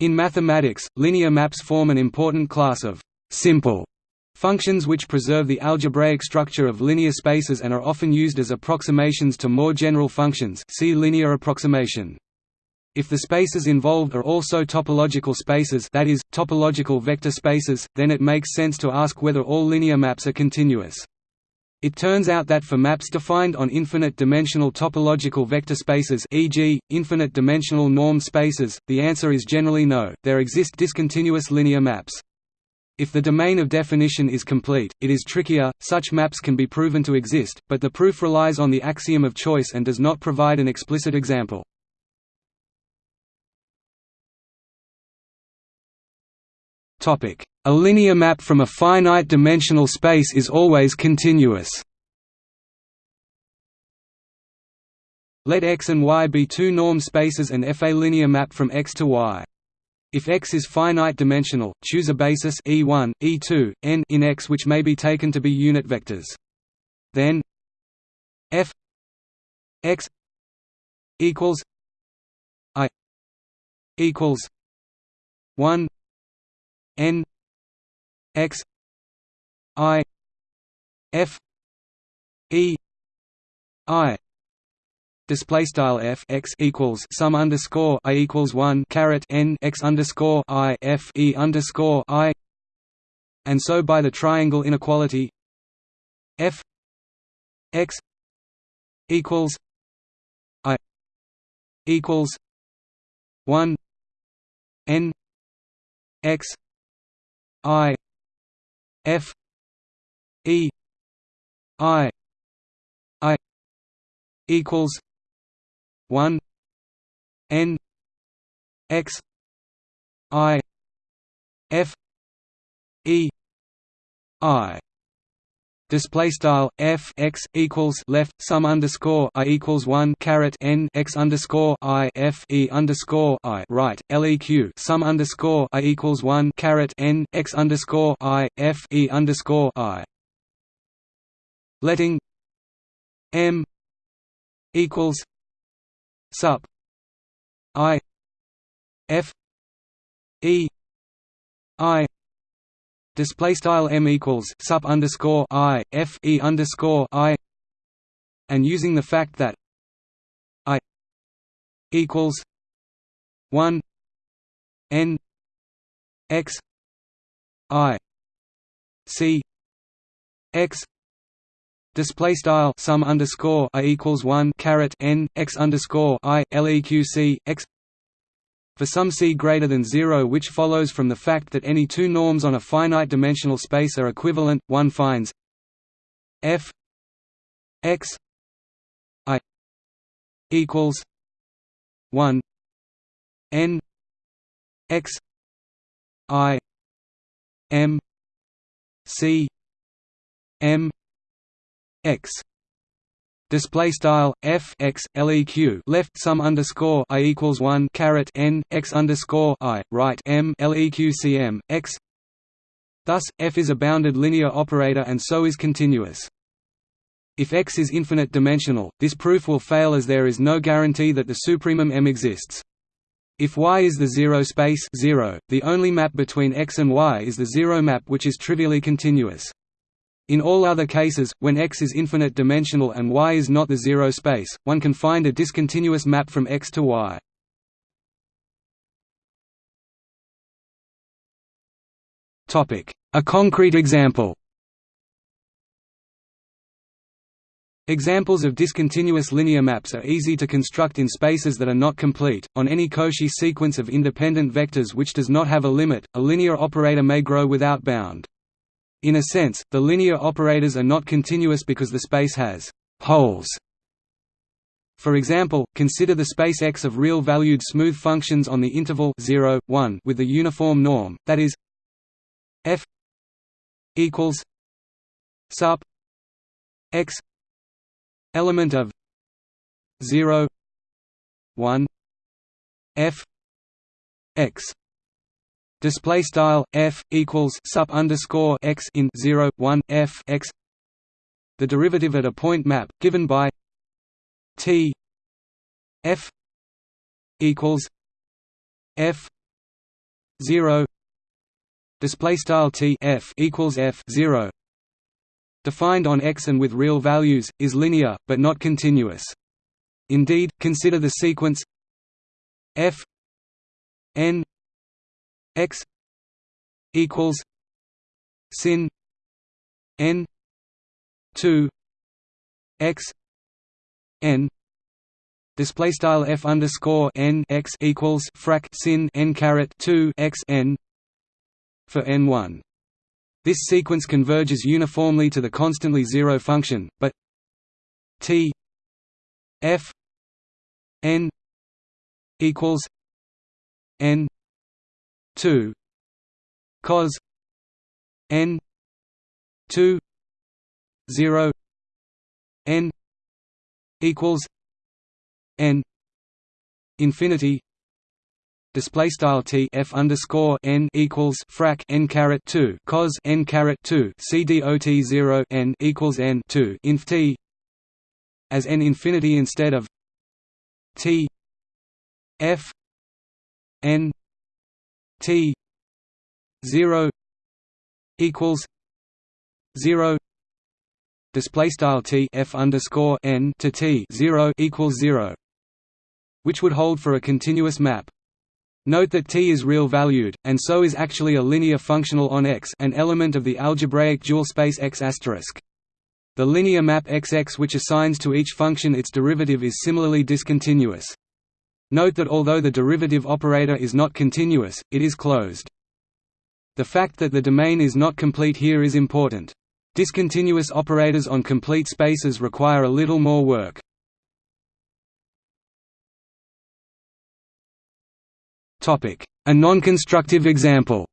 In mathematics, linear maps form an important class of simple functions which preserve the algebraic structure of linear spaces and are often used as approximations to more general functions see linear approximation. If the spaces involved are also topological spaces that is, topological vector spaces, then it makes sense to ask whether all linear maps are continuous. It turns out that for maps defined on infinite-dimensional topological vector spaces e.g., infinite-dimensional normed spaces, the answer is generally no, there exist discontinuous linear maps. If the domain of definition is complete, it is trickier, such maps can be proven to exist, but the proof relies on the axiom of choice and does not provide an explicit example. A linear map from a finite-dimensional space is always continuous. Let X and Y be two norm spaces and F a linear map from X to Y. If X is finite dimensional, choose a basis E1, E2, n in X which may be taken to be unit vectors. Then F X equals I equals 1 n x i f e i display style f x equals sum underscore i equals one caret n x underscore i f e underscore i, and so by the triangle inequality f x equals i equals one n x I F E I I equals one N X I F E I Display style f x equals left sum underscore i equals one caret n x underscore i f e underscore i right leq sum underscore i equals one caret n x underscore i f e underscore i. Letting m equals sup i f e i display style m equals sup underscore i f e underscore i and using the fact that i equals one n x i c x display style sum underscore i equals one caret n x underscore i leq c x for some c greater than 0 which follows from the fact that any two norms on a finite dimensional space are equivalent, one finds f x i equals 1 n x i m c m x display style f x leq left sum underscore i equals one caret n x underscore i right m leq cm x. Thus, f is a bounded linear operator and so is continuous. If x is infinite dimensional, this proof will fail as there is no guarantee that the supremum M exists. If Y is the zero space 0, the only map between X and Y is the zero map which is trivially continuous. In all other cases, when X is infinite dimensional and Y is not the zero space, one can find a discontinuous map from X to Y. A concrete example Examples of discontinuous linear maps are easy to construct in spaces that are not complete. On any Cauchy sequence of independent vectors which does not have a limit, a linear operator may grow without bound. In a sense, the linear operators are not continuous because the space has «holes». For example, consider the space X of real-valued smooth functions on the interval 0, 1 with the uniform norm, that is f equals sup x element of 0 1 f x display style f equals sup underscore x in 0 1 f x. The derivative at a point map given by t f equals f zero. Display style t f equals f zero. Defined on X and with real values is linear but not continuous. Indeed, consider the sequence f n x equals sin n 2 x n display style f underscore n x equals frac sin n caret 2 x n for n1 this sequence converges uniformly to the constantly zero function but t f n equals n 2 cos n 2 0 n equals n infinity display style t f underscore n equals frac n caret 2 cos n caret 2 c dot 0 n equals n 2 inf t as n infinity instead of t f n t 0 equals 0 display style t f underscore n to t 0 equals 0 which would hold for a continuous map Note that t is real valued, and so is actually a linear functional on X an element of the algebraic dual space X**. The linear map XX which assigns to each function its derivative is similarly discontinuous. Note that although the derivative operator is not continuous, it is closed. The fact that the domain is not complete here is important. Discontinuous operators on complete spaces require a little more work. A non-constructive example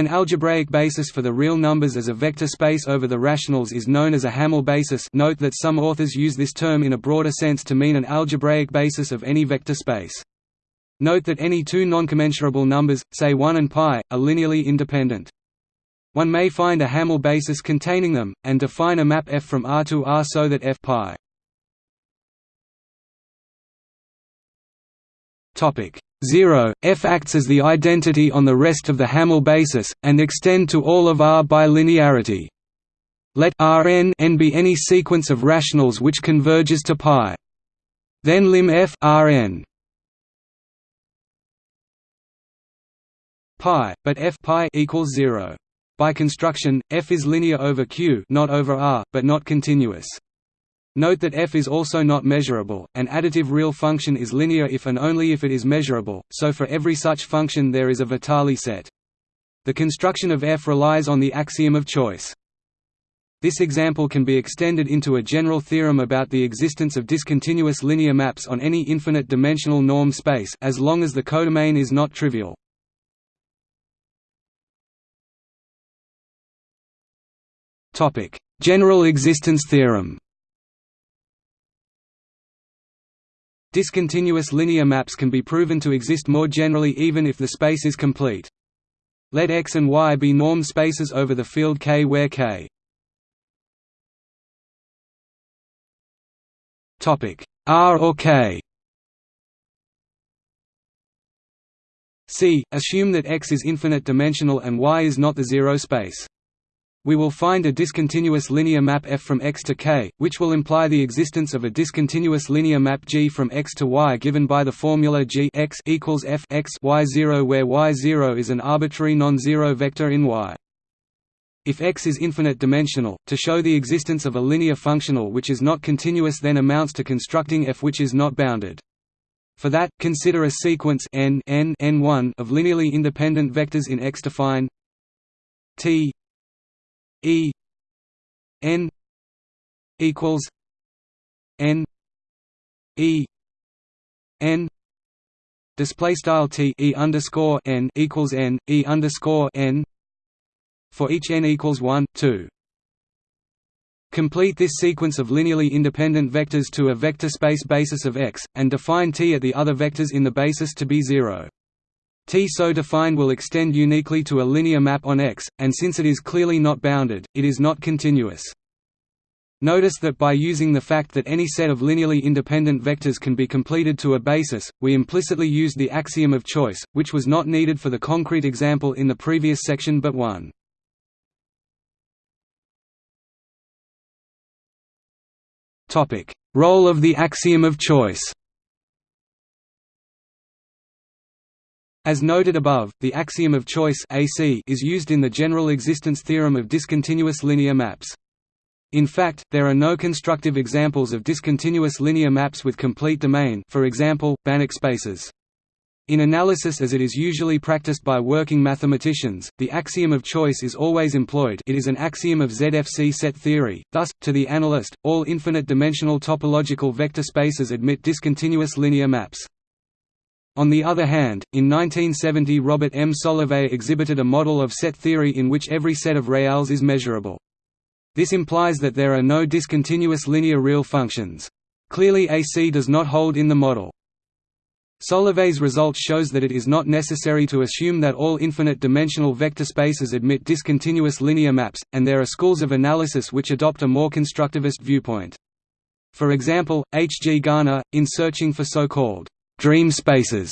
An algebraic basis for the real numbers as a vector space over the rationals is known as a Hamel basis note that some authors use this term in a broader sense to mean an algebraic basis of any vector space. Note that any two non-commensurable numbers, say 1 and pi, are linearly independent. One may find a Hamel basis containing them, and define a map f from R to R so that f Topic 0 F acts as the identity on the rest of the Hamel basis and extend to all of R by linearity. Let Rn n be any sequence of rationals which converges to pi. Then lim f Rn pi, but f pi equals 0. By construction, f is linear over Q, not over R, but not continuous. Note that f is also not measurable, an additive real function is linear if and only if it is measurable, so for every such function there is a Vitali set. The construction of f relies on the axiom of choice. This example can be extended into a general theorem about the existence of discontinuous linear maps on any infinite-dimensional norm space as long as the codomain is not trivial. General existence theorem Discontinuous linear maps can be proven to exist more generally even if the space is complete. Let X and Y be norm spaces over the field K where K R or K C. Assume that X is infinite dimensional and Y is not the zero space. We will find a discontinuous linear map f from x to k, which will imply the existence of a discontinuous linear map g from x to y given by the formula g x equals f x y0 where y0 is an arbitrary non-zero vector in y. If x is infinite dimensional, to show the existence of a linear functional which is not continuous then amounts to constructing f which is not bounded. For that, consider a sequence n n n1 of linearly independent vectors in X to define t E N equals N E N display style T E underscore N equals N E underscore N for each N equals 1, 2. Complete this sequence of linearly independent vectors to a vector space basis of X, and define T at the other vectors in the basis to be 0. T so defined will extend uniquely to a linear map on X, and since it is clearly not bounded, it is not continuous. Notice that by using the fact that any set of linearly independent vectors can be completed to a basis, we implicitly used the axiom of choice, which was not needed for the concrete example in the previous section but one. Role of the axiom of choice As noted above, the axiom of choice AC is used in the general existence theorem of discontinuous linear maps. In fact, there are no constructive examples of discontinuous linear maps with complete domain for example, Banach spaces. In analysis as it is usually practiced by working mathematicians, the axiom of choice is always employed it is an axiom of ZFC set theory, thus, to the analyst, all infinite-dimensional topological vector spaces admit discontinuous linear maps. On the other hand, in 1970 Robert M. Solovay exhibited a model of set theory in which every set of reals is measurable. This implies that there are no discontinuous linear real functions. Clearly AC does not hold in the model. Solovay's result shows that it is not necessary to assume that all infinite-dimensional vector spaces admit discontinuous linear maps, and there are schools of analysis which adopt a more constructivist viewpoint. For example, H. G. Garnir, in searching for so-called dream spaces,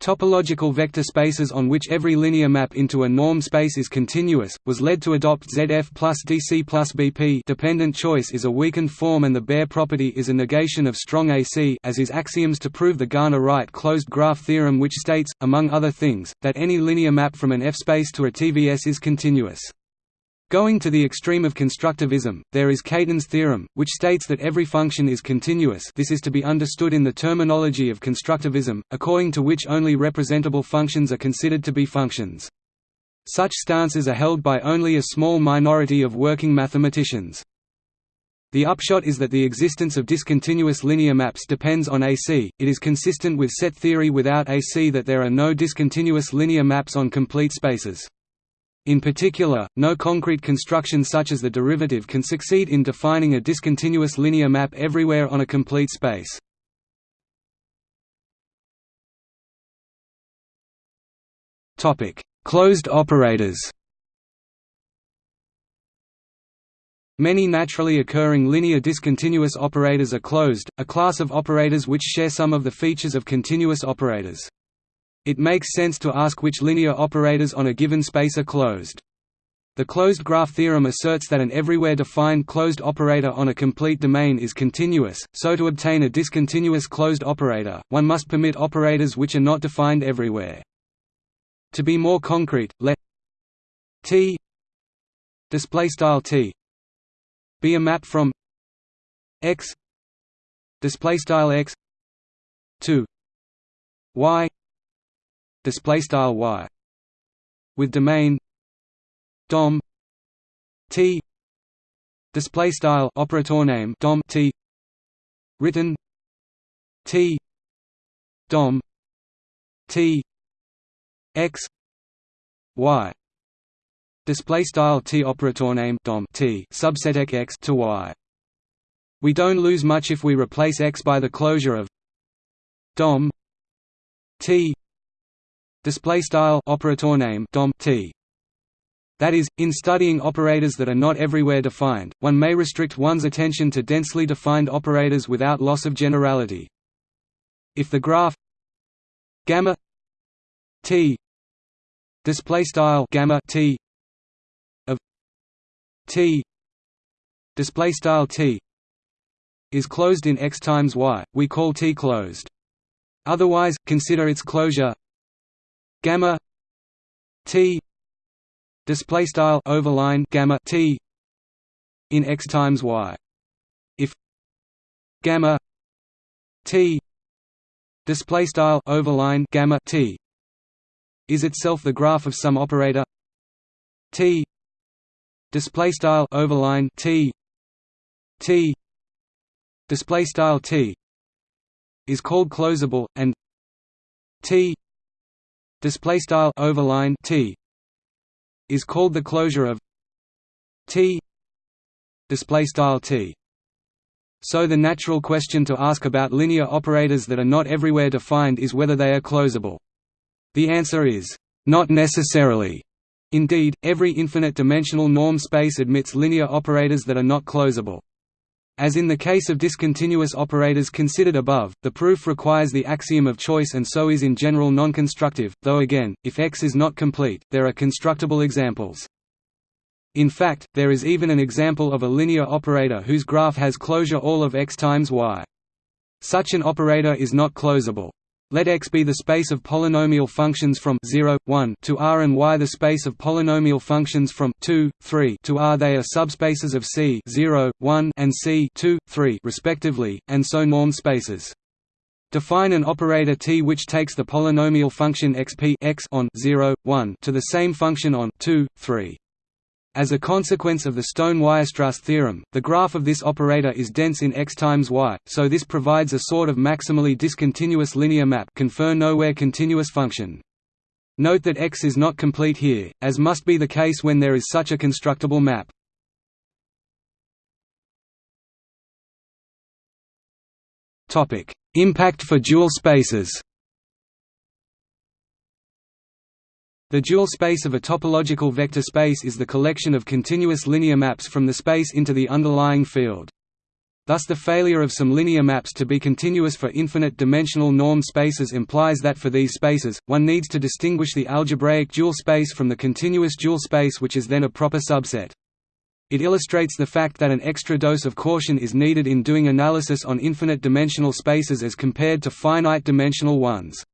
Topological vector spaces on which every linear map into a norm space is continuous, was led to adopt ZF plus DC plus BP dependent choice is a weakened form and the Baire property is a negation of strong AC as is axioms to prove the Garnir-Wright closed graph theorem which states, among other things, that any linear map from an F-space to a TVS is continuous. Going to the extreme of constructivism, there is Khaitan's theorem, which states that every function is continuous this is to be understood in the terminology of constructivism, according to which only representable functions are considered to be functions. Such stances are held by only a small minority of working mathematicians. The upshot is that the existence of discontinuous linear maps depends on AC, it is consistent with set theory without AC that there are no discontinuous linear maps on complete spaces. In particular, no concrete construction such as the derivative can succeed in defining a discontinuous linear map everywhere on a complete space. Closed operators Many naturally occurring linear discontinuous operators are closed, a class of operators which share some of the features of continuous operators. It makes sense to ask which linear operators on a given space are closed. The closed graph theorem asserts that an everywhere defined closed operator on a complete domain is continuous, so to obtain a discontinuous closed operator, one must permit operators which are not defined everywhere. To be more concrete, let T display style T be a map from X display style X to Y display style y with domain dom t display style operator name dom t written t dom t x y display style t operator name dom t subset x to y. We don't lose much if we replace x by the closure of dom t display style operator name dom t that is, in studying operators that are not everywhere defined, one may restrict one's attention to densely defined operators without loss of generality. If the graph gamma t display style gamma t of t display style t is closed in x times y, we call t closed. Otherwise, consider its closure gamma t display style overline gamma t in x times y. If gamma t display style overline gamma t is itself the graph of some operator t display style overline t t display style t is called closable and t display style overline t is called the closure of t display style t. So the natural question to ask about linear operators that are not everywhere defined is whether they are closable. The answer is not necessarily. Indeed every infinite dimensional norm space admits linear operators that are not closable As in the case of discontinuous operators considered above, the proof requires the axiom of choice and so is in general non-constructive, though again, if X is not complete, there are constructible examples. In fact, there is even an example of a linear operator whose graph has closure all of x times y. Such an operator is not closable. Let X be the space of polynomial functions from 0, 1 to R and Y the space of polynomial functions from 2, 3 to R they are subspaces of C 0, 1 and C 2, 3 respectively, and so norm spaces. Define an operator T which takes the polynomial function xp x on 0, 1 to the same function on 2, 3. As a consequence of the Stone-Weierstrass theorem, the graph of this operator is dense in x times y, so this provides a sort of maximally discontinuous linear map confer nowhere continuous function. Note that x is not complete here, as must be the case when there is such a constructible map. Impact for dual spaces The dual space of a topological vector space is the collection of continuous linear maps from the space into the underlying field. Thus the failure of some linear maps to be continuous for infinite-dimensional norm spaces implies that for these spaces, one needs to distinguish the algebraic dual space from the continuous dual space which is then a proper subset. It illustrates the fact that an extra dose of caution is needed in doing analysis on infinite-dimensional spaces as compared to finite-dimensional ones.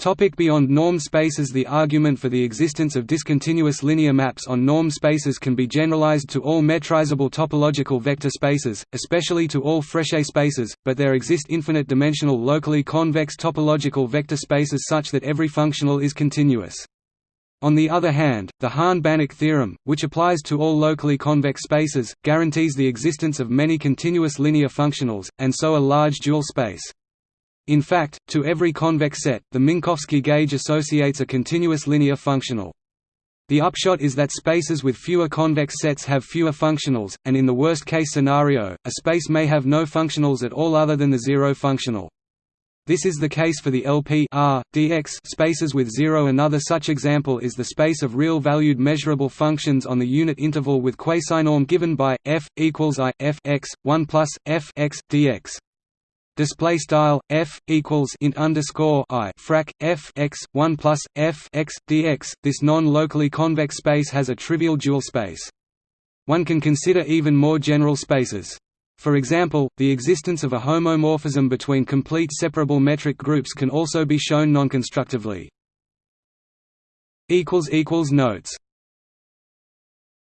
Topic beyond norm spaces The argument for the existence of discontinuous linear maps on norm spaces can be generalized to all metrizable topological vector spaces, especially to all Frechet spaces, but there exist infinite-dimensional locally convex topological vector spaces such that every functional is continuous. On the other hand, the Hahn-Banach theorem, which applies to all locally convex spaces, guarantees the existence of many continuous linear functionals, and so a large dual space. In fact, to every convex set, the Minkowski gauge associates a continuous linear functional. The upshot is that spaces with fewer convex sets have fewer functionals, and in the worst-case scenario, a space may have no functionals at all other than the zero functional. This is the case for the LP R, dx spaces with zero. Another such example is the space of real-valued measurable functions on the unit interval with quasinorm given by f equals i f x 1 plus f x dx display style f equals int underscore i frac f x 1 plus f x dx. This non-locally convex space has a trivial dual space. One can consider even more general spaces. For example, the existence of a homomorphism between complete separable metric groups can also be shown nonconstructively. Notes